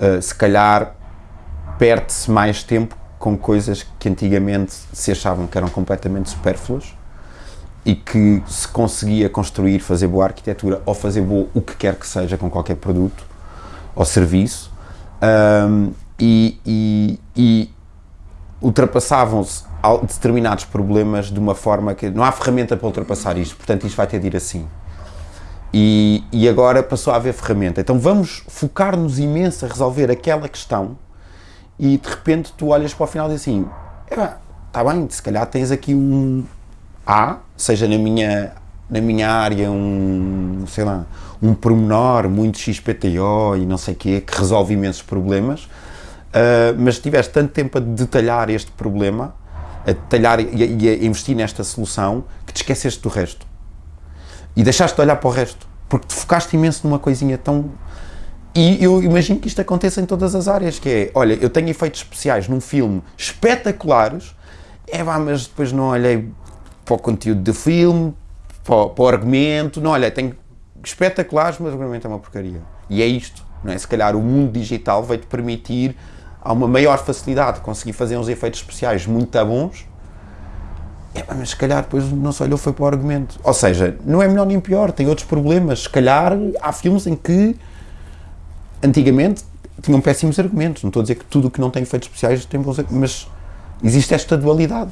uh, se calhar perde-se mais tempo com coisas que antigamente se achavam que eram completamente supérfluas e que se conseguia construir, fazer boa arquitetura ou fazer boa o que quer que seja com qualquer produto ou serviço um, e, e, e ultrapassavam-se determinados problemas de uma forma que não há ferramenta para ultrapassar isto, portanto isto vai ter de ir assim. E, e agora passou a haver ferramenta. Então vamos focar-nos imenso a resolver aquela questão e de repente tu olhas para o final e diz assim, está bem, se calhar tens aqui um A, seja na minha, na minha área um, sei lá, um pormenor muito XPTO e não sei o quê, que resolve imensos problemas, uh, mas tiveste tanto tempo a detalhar este problema, a detalhar e a, e a investir nesta solução, que te esqueceste do resto. E deixaste de olhar para o resto, porque te focaste imenso numa coisinha tão e eu imagino que isto aconteça em todas as áreas, que é, olha, eu tenho efeitos especiais num filme espetaculares, é vá, mas depois não olhei para o conteúdo do filme, para, para o argumento, não olhei, tenho espetaculares, mas o argumento é uma porcaria. E é isto, não é? Se calhar o mundo digital vai-te permitir a uma maior facilidade de conseguir fazer uns efeitos especiais muito bons, é, mas se calhar depois não se olhou foi para o argumento. Ou seja, não é melhor nem pior, tem outros problemas. Se calhar há filmes em que antigamente tinham péssimos argumentos. Não estou a dizer que tudo o que não tem efeitos especiais tem bons mas existe esta dualidade.